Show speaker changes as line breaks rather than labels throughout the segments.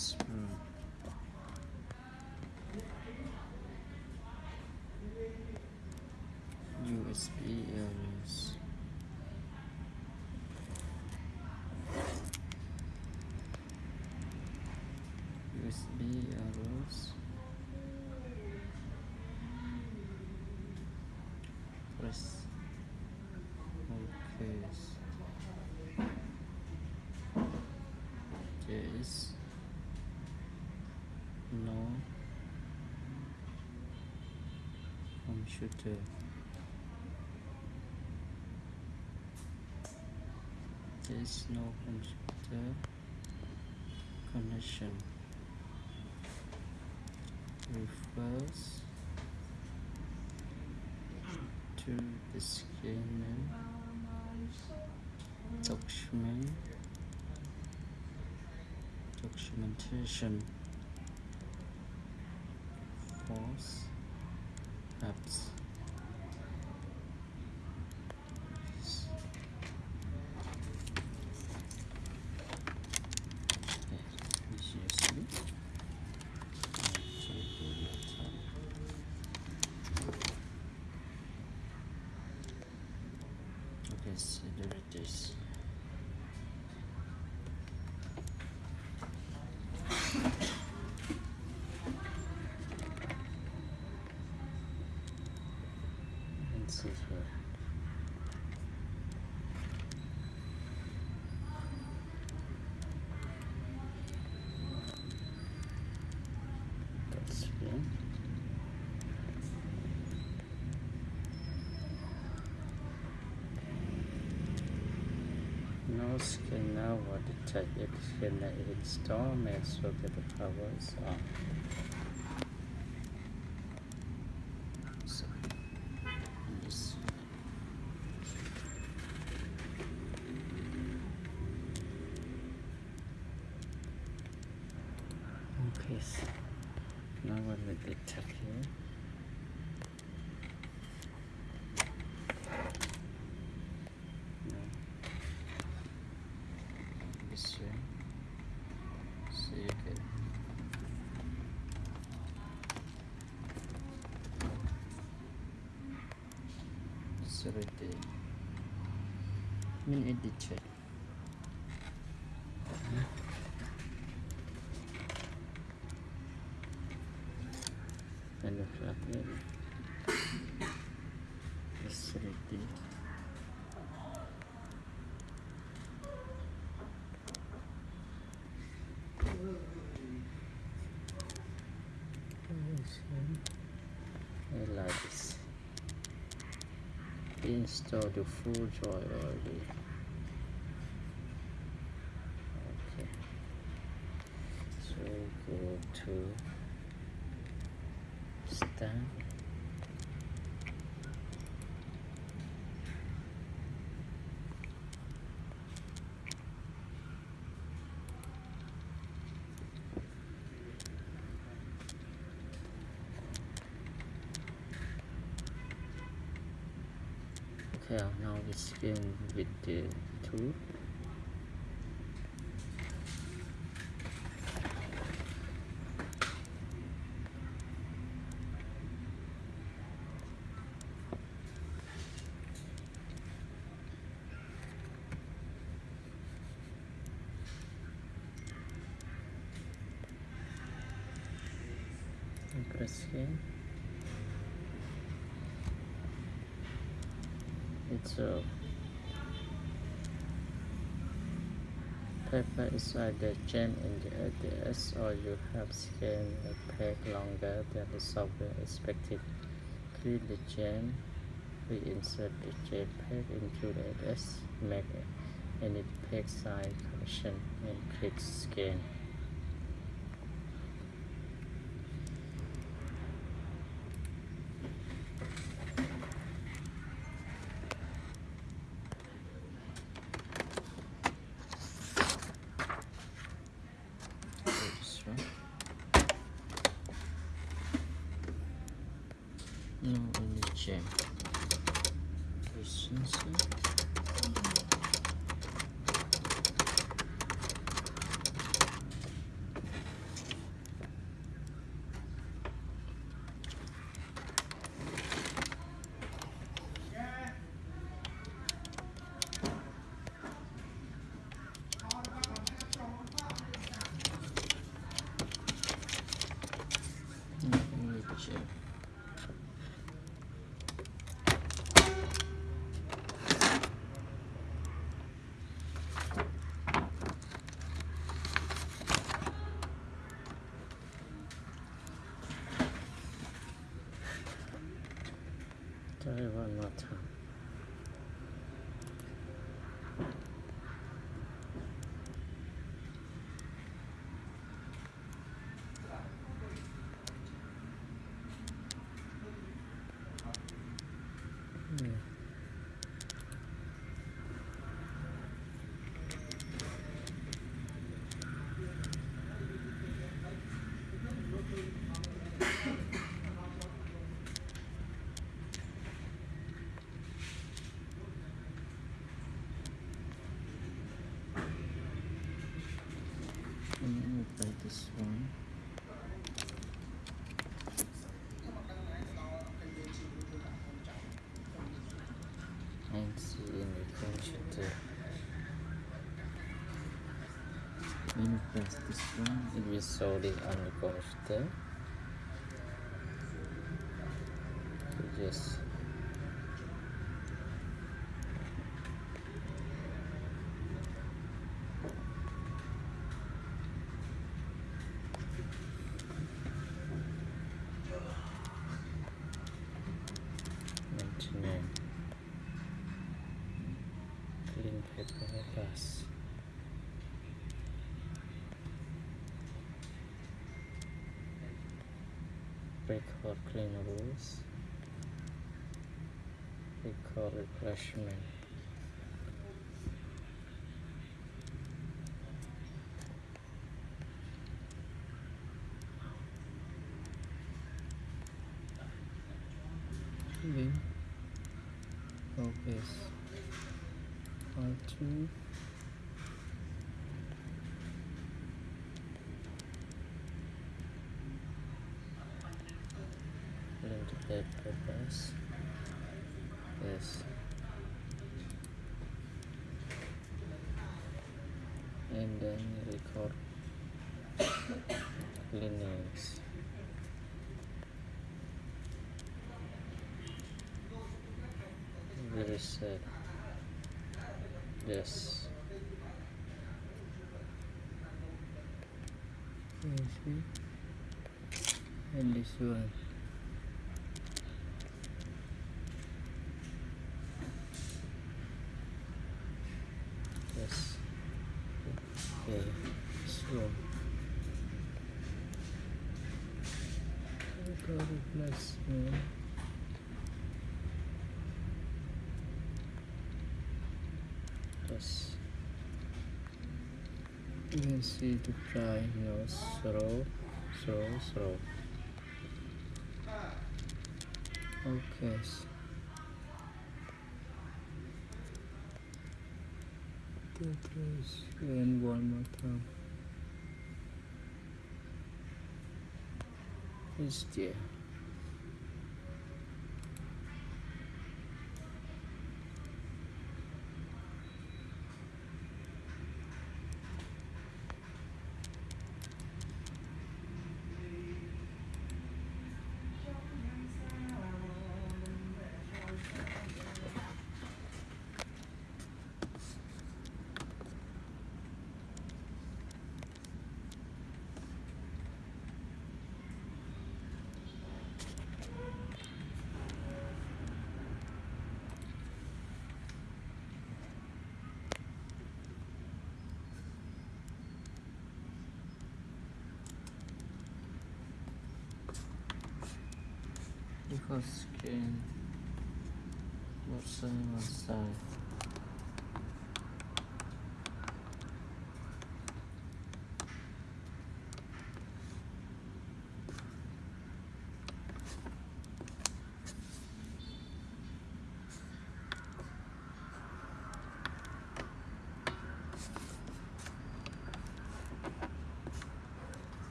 spoon hmm. USB areas USB arrows press OK there no. Computer there is no computer connection. Refers to the scanner document. Documentation force apps Okay, so there it is. And see here. That's good. No scanner will detect if scanner is installed, make sure that the power is on. So, this Okay, so now what will detect here? No. This way. So you can it's right there. I mean edit check. And if I it's right there. Install the full joy already. Okay. So go to start. Okay, now we scan with the tool. Press scan. A paper is either jam in the ADS or you have scanned a page longer than the software expected. Clean the jam, reinsert the JPEG into the ADS, make any page size correction and click scan. This one. See in the press this one, it will show the. You just ninety-nine. Clean paper glass. Record clean rules. Record refreshment. Then focus R two into the purpose yes and then record Linux reset yes and this one yes okay so record replacement yes you see the try now slow slow slow. Okay. That is and one more time. Is there because screen what side what side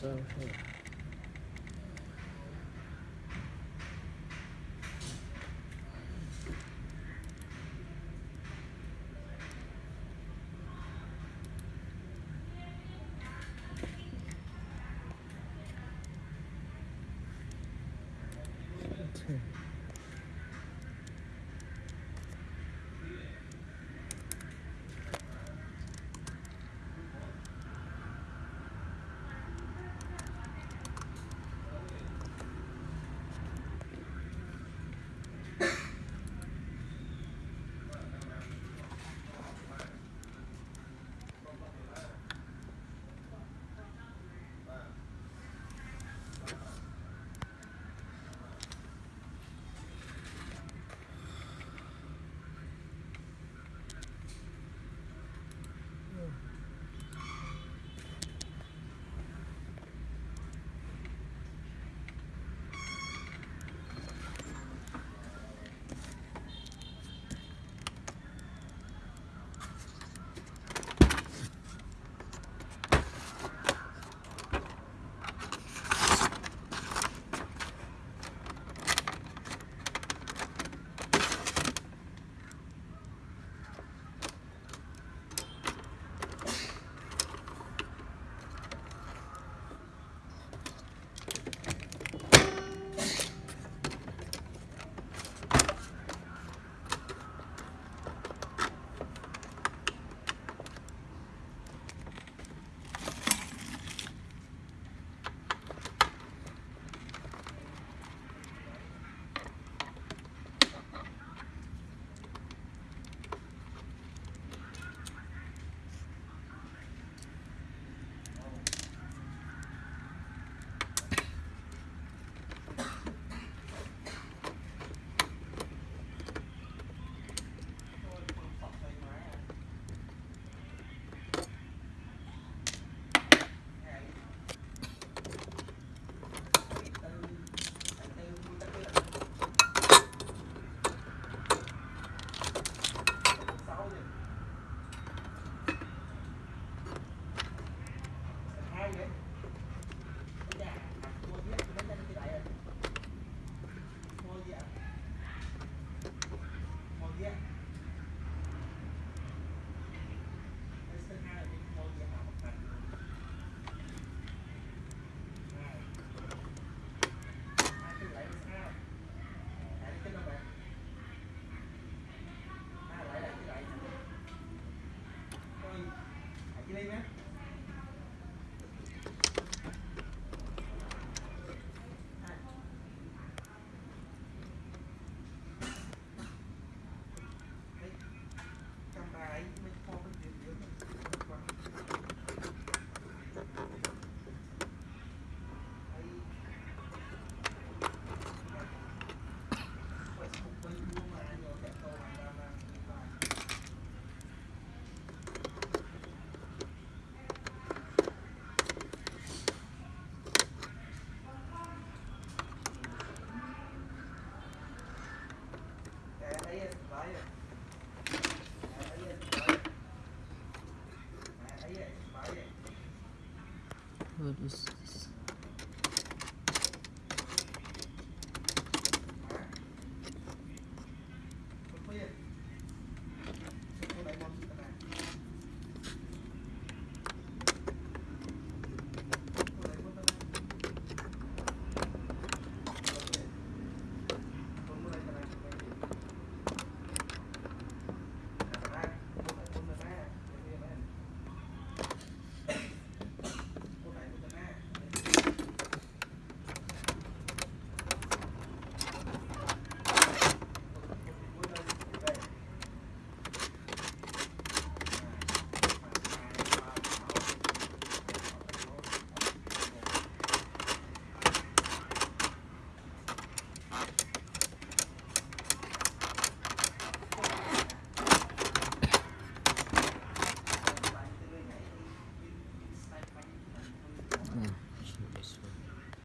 so here.
Okay.